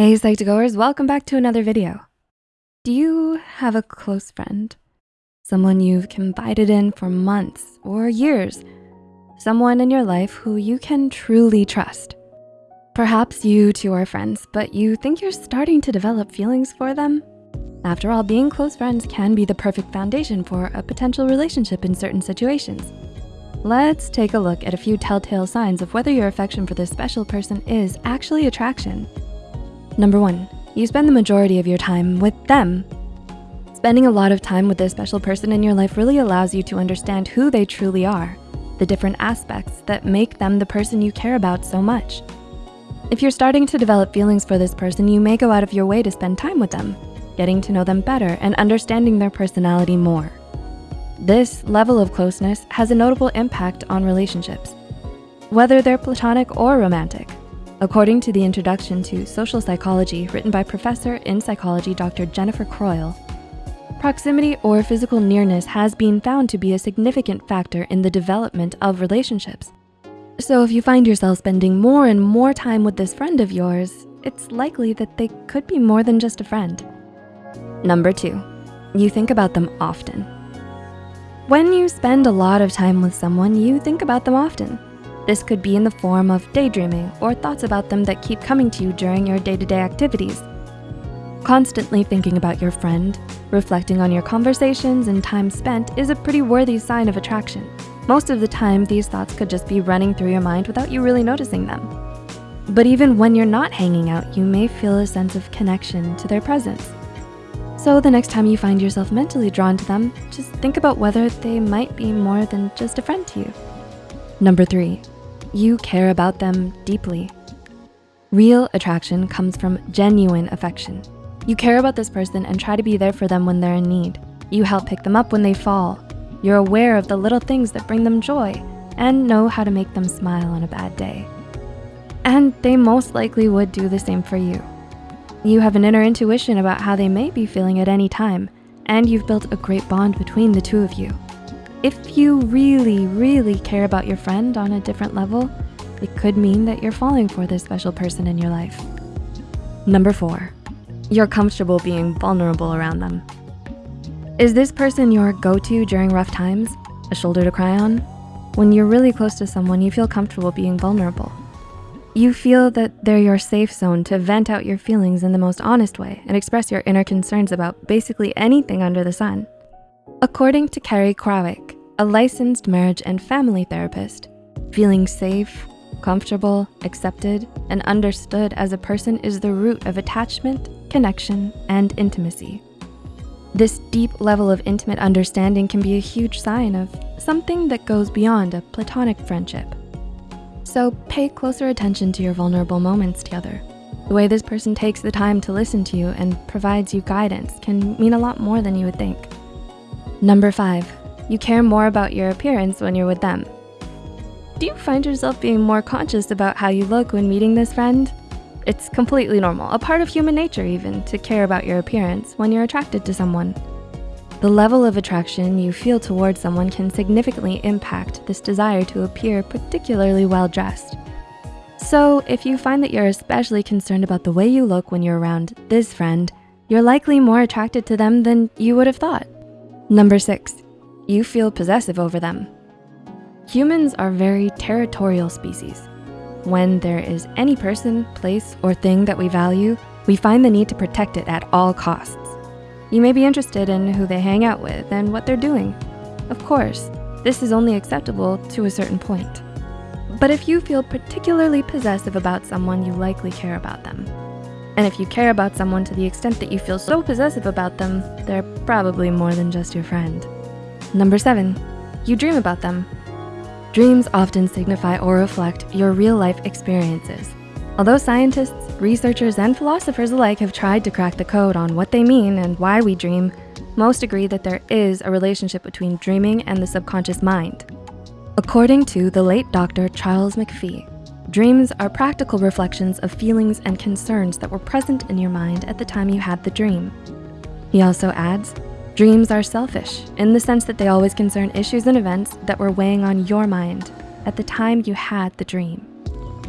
Hey Psych2Goers, welcome back to another video. Do you have a close friend? Someone you've confided in for months or years? Someone in your life who you can truly trust? Perhaps you two are friends, but you think you're starting to develop feelings for them? After all, being close friends can be the perfect foundation for a potential relationship in certain situations. Let's take a look at a few telltale signs of whether your affection for this special person is actually attraction. Number one, you spend the majority of your time with them. Spending a lot of time with this special person in your life really allows you to understand who they truly are, the different aspects that make them the person you care about so much. If you're starting to develop feelings for this person, you may go out of your way to spend time with them, getting to know them better and understanding their personality more. This level of closeness has a notable impact on relationships, whether they're platonic or romantic. According to the introduction to social psychology written by professor in psychology, Dr. Jennifer Croyle, proximity or physical nearness has been found to be a significant factor in the development of relationships. So if you find yourself spending more and more time with this friend of yours, it's likely that they could be more than just a friend. Number two, you think about them often. When you spend a lot of time with someone, you think about them often. This could be in the form of daydreaming or thoughts about them that keep coming to you during your day-to-day -day activities. Constantly thinking about your friend, reflecting on your conversations and time spent is a pretty worthy sign of attraction. Most of the time, these thoughts could just be running through your mind without you really noticing them. But even when you're not hanging out, you may feel a sense of connection to their presence. So the next time you find yourself mentally drawn to them, just think about whether they might be more than just a friend to you. Number three, you care about them deeply. Real attraction comes from genuine affection. You care about this person and try to be there for them when they're in need. You help pick them up when they fall. You're aware of the little things that bring them joy and know how to make them smile on a bad day. And they most likely would do the same for you. You have an inner intuition about how they may be feeling at any time, and you've built a great bond between the two of you. If you really, really care about your friend on a different level, it could mean that you're falling for this special person in your life. Number four, you're comfortable being vulnerable around them. Is this person your go-to during rough times? A shoulder to cry on? When you're really close to someone, you feel comfortable being vulnerable. You feel that they're your safe zone to vent out your feelings in the most honest way and express your inner concerns about basically anything under the sun. According to Carrie Krawiec, a licensed marriage and family therapist, feeling safe, comfortable, accepted, and understood as a person is the root of attachment, connection, and intimacy. This deep level of intimate understanding can be a huge sign of something that goes beyond a platonic friendship. So pay closer attention to your vulnerable moments together. The way this person takes the time to listen to you and provides you guidance can mean a lot more than you would think. Number five, you care more about your appearance when you're with them. Do you find yourself being more conscious about how you look when meeting this friend? It's completely normal, a part of human nature even, to care about your appearance when you're attracted to someone. The level of attraction you feel towards someone can significantly impact this desire to appear particularly well-dressed. So if you find that you're especially concerned about the way you look when you're around this friend, you're likely more attracted to them than you would have thought. Number six, you feel possessive over them. Humans are very territorial species. When there is any person, place, or thing that we value, we find the need to protect it at all costs. You may be interested in who they hang out with and what they're doing. Of course, this is only acceptable to a certain point. But if you feel particularly possessive about someone, you likely care about them. And if you care about someone to the extent that you feel so possessive about them, they're probably more than just your friend. Number seven, you dream about them. Dreams often signify or reflect your real life experiences. Although scientists, researchers, and philosophers alike have tried to crack the code on what they mean and why we dream, most agree that there is a relationship between dreaming and the subconscious mind. According to the late Dr. Charles McPhee, Dreams are practical reflections of feelings and concerns that were present in your mind at the time you had the dream. He also adds, dreams are selfish in the sense that they always concern issues and events that were weighing on your mind at the time you had the dream.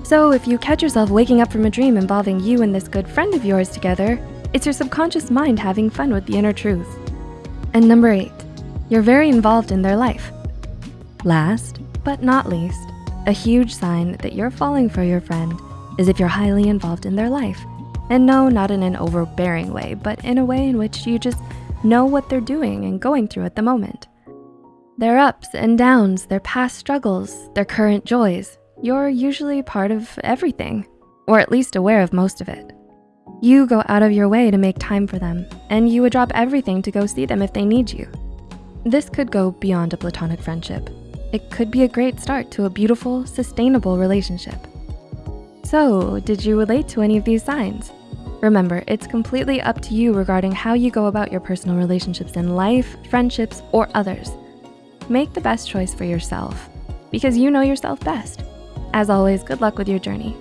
So if you catch yourself waking up from a dream involving you and this good friend of yours together, it's your subconscious mind having fun with the inner truth. And number eight, you're very involved in their life. Last but not least, a huge sign that you're falling for your friend is if you're highly involved in their life. And no, not in an overbearing way, but in a way in which you just know what they're doing and going through at the moment. Their ups and downs, their past struggles, their current joys, you're usually part of everything, or at least aware of most of it. You go out of your way to make time for them, and you would drop everything to go see them if they need you. This could go beyond a platonic friendship. It could be a great start to a beautiful, sustainable relationship. So, did you relate to any of these signs? Remember, it's completely up to you regarding how you go about your personal relationships in life, friendships, or others. Make the best choice for yourself because you know yourself best. As always, good luck with your journey.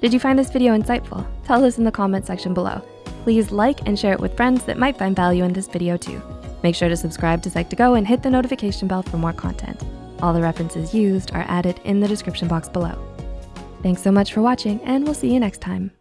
Did you find this video insightful? Tell us in the comment section below. Please like and share it with friends that might find value in this video too. Make sure to subscribe to Psych2Go and hit the notification bell for more content. All the references used are added in the description box below. Thanks so much for watching and we'll see you next time.